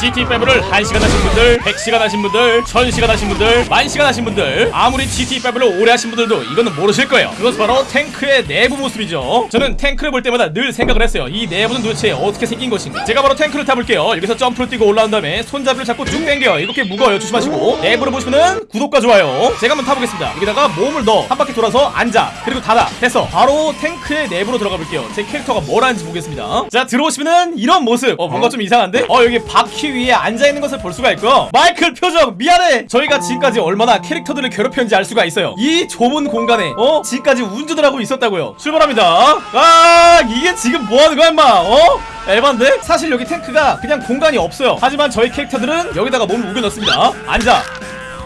GT5를 1시간 하신 분들 100시간 하신 분들 1000시간 하신 분들 만시간 하신 분들 아무리 GT5를 오래 하신 분들도 이거는 모르실 거예요. 그것은 바로 탱크의 내부 모습이죠. 저는 탱크를 볼 때마다 늘 생각을 했어요. 이 내부는 도대체 어떻게 생긴 것인가? 제가 바로 탱크를 타볼게요. 여기서 점프를 뛰고 올라온 다음에 손잡이를 잡고 쭉 당겨요. 이렇게 무거워요. 조심하시고. 내부를 보시면은 구독과 좋아요. 제가 한번 타보겠습니다. 여기다가 몸을 넣어. 한 바퀴 돌아서 앉아. 그리고 닫아. 됐어. 바로 탱크의 내부로 들어가 볼게요. 제 캐릭터가 뭘 하는지 보겠습니다. 자 들어오시면은 이런 모습. 어 뭔가 좀 이상한데? 어 여기 바퀴 위에 앉아있는 것을 볼 수가 있고요. 마이클 표정 미안해. 저희가 지금까지 얼마나 캐릭터들을 괴롭혔는지 알 수가 있어요. 이 좁은 공간에 어? 지금까지 운전을 하고 있었다고요. 출발합니다. 아 이게 지금 뭐하는 거야 임마? 어? 에반데? 사실 여기 탱크가 그냥 공간이 없어요. 하지만 저희 캐릭터들은 여기다가 몸을 우겨 넣습니다. 앉아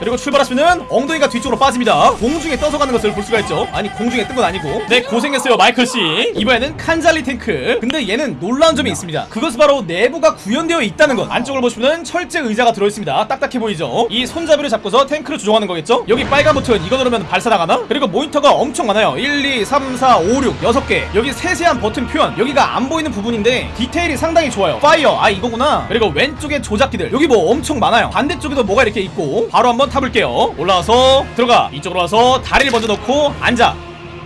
그리고 출발하시면은 엉덩이가 뒤쪽으로 빠집니다. 공중에 떠서 가는 것을 볼 수가 있죠. 아니 공중에 뜬 건 아니고. 네 고생했어요 마이클씨. 이번에는 칸잘리 탱크. 근데 얘는 놀라운 점이 있습니다. 그것은 바로 내부가 구현되어 있다는 것. 안쪽을 보시면은 철제 의자가 들어있습니다. 딱딱해 보이죠? 이 손잡이를 잡고서 탱크를 조종하는 거겠죠? 여기 빨간 버튼 이거 누르면 발사 나가나? 그리고 모니터가 엄청 많아요. 1, 2, 3, 4, 5, 6 6개. 여기 세세한 버튼 표현. 여기가 안 보이는 부분인데 디테일이 상당히 좋아요. Fire. 아 이거구나. 그리고 왼쪽에 조작기들. 여기 뭐 엄청 많아요. 반대쪽에도 뭐가 이렇게 있고. 바로 한번 타볼게요. 올라와서 들어가. 이쪽으로 와서 다리를 먼저 넣고 앉아.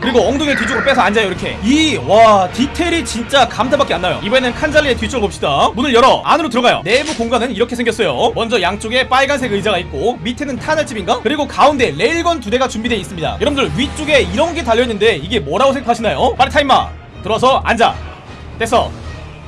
그리고 엉덩이 뒤쪽으로 빼서 앉아요 이렇게. 이 와 디테일이 진짜 감탄밖에 안 나요. 이번에는 칸잘리의 뒤쪽을 봅시다. 문을 열어. 안으로 들어가요. 내부 공간은 이렇게 생겼어요. 먼저 양쪽에 빨간색 의자가 있고 밑에는 탄알집인가? 그리고 가운데 레일건 두 대가 준비되어 있습니다. 여러분들 위쪽에 이런 게 달려있는데 이게 뭐라고 생각하시나요? 빨리 타 임마. 들어서 앉아. 됐어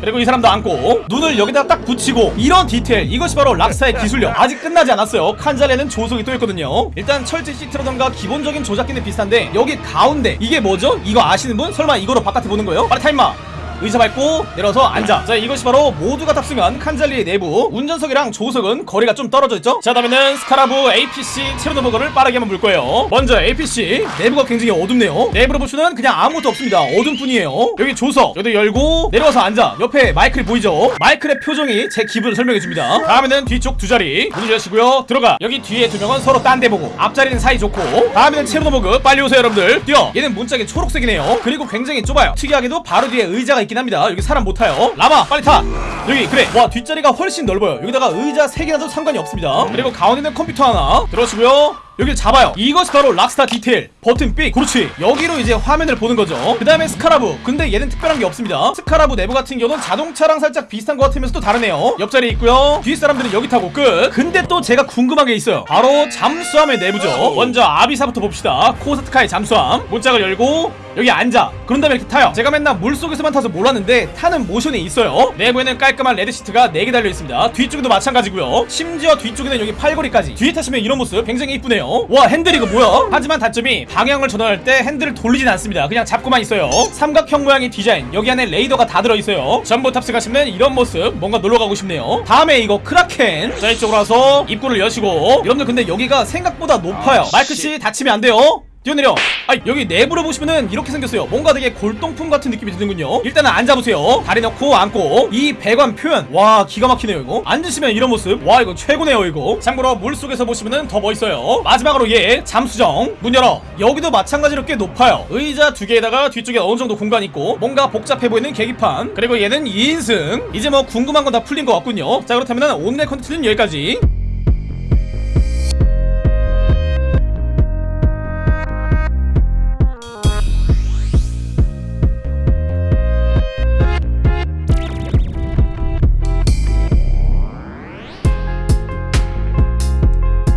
그리고 이 사람도 앉고 눈을 여기다 딱 붙이고 이런 디테일 이것이 바로 락스타의 기술력 아직 끝나지 않았어요 칸잘리는 조수석이 또 있거든요 일단 철제 시트라던가 기본적인 조작기는 비슷한데 여기 가운데 이게 뭐죠? 이거 아시는 분? 설마 이거로 바깥에 보는 거예요? 빨리 타 임마 의자 밟고 내려서 앉아. 자 이것이 바로 모두가 탑승한 칸잘리의 내부. 운전석이랑 조수석은 거리가 좀 떨어져 있죠? 자 다음에는 스카라브 APC 체르노버그를 빠르게 한번 볼 거예요. 먼저 APC 내부가 굉장히 어둡네요. 내부로 보시면 그냥 아무것도 없습니다. 어둠 뿐이에요. 여기 조수석. 여기도 열고 내려와서 앉아. 옆에 마이클 보이죠? 마이클의 표정이 제 기분을 설명해 줍니다. 다음에는 뒤쪽 두 자리. 문을 여시고요. 들어가. 여기 뒤에 두 명은 서로 딴 데 보고 앞자리는 사이 좋고. 다음에는 체르노버그. 빨리 오세요 여러분들. 뛰어. 얘는 문짝이 초록색이네요. 그리고 굉장히 좁아요. 특이하게도 바로 뒤에 의자가 있긴 합니다. 여기 사람 못 타요. 라마 빨리 타! 여기 그래. 와 뒷자리가 훨씬 넓어요. 여기다가 의자 3개 놔도 상관이 없습니다. 그리고 가운데는 컴퓨터 하나. 들어오시고요 여기를 잡아요. 이것이 바로 락스타 디테일. 버튼 삑 그렇지. 여기로 이제 화면을 보는 거죠. 그 다음에 스카라브 근데 얘는 특별한 게 없습니다. 스카라브 내부 같은 경우는 자동차랑 살짝 비슷한 것 같으면서 또 다르네요. 옆자리에 있고요. 뒤 사람들은 여기 타고 끝. 근데 또 제가 궁금한 게 있어요. 바로 잠수함의 내부죠. 먼저 아비사부터 봅시다. 코스트카의 잠수함. 문짝을 열고 여기 앉아. 그런 다음에 이렇게 타요. 제가 맨날 물속에서만 타서 몰랐는데 타는 모션이 있어요. 내부에는 깔끔한 red 시트가 4개 달려있습니다. 뒤쪽에도 마찬가지고요. 심지어 뒤쪽에는 여기 팔걸이까지. 뒤에 타시면 이런 모습 굉장히 이쁘네요 와 핸들 이거 뭐야? 하지만 단점이 방향을 전환할 때 핸들을 돌리진 않습니다. 그냥 잡고만 있어요. 삼각형 모양의 디자인. 여기 안에 레이더가 다 들어있어요. 전부 탑승 하시면 이런 모습 뭔가 놀러가고 싶네요. 다음에 이거 크라켄. 자 이쪽으로 와서 입구를 여시고. 여러분들 근데 여기가 생각보다 높아요. 마이크씨 다치면 안 돼요 뛰어내려. 아 여기 내부를 보시면은 이렇게 생겼어요. 뭔가 되게 골동품 같은 느낌이 드는군요. 일단은 앉아보세요. 다리 넣고 앉고. 이 배관 표현. 와 기가 막히네요 이거. 앉으시면 이런 모습. 와 이거 최고네요 이거. 참고로 물속에서 보시면은 더 멋있어요. 마지막으로 얘 잠수정. 문 열어. 여기도 마찬가지로 꽤 높아요. 의자 두 개에다가 뒤쪽에 어느 정도 공간 있고 뭔가 복잡해 보이는 계기판. 그리고 얘는 2인승. 이제 뭐 궁금한 건 다 풀린 것 같군요. 자 그렇다면은 오늘의 컨텐츠는 여기까지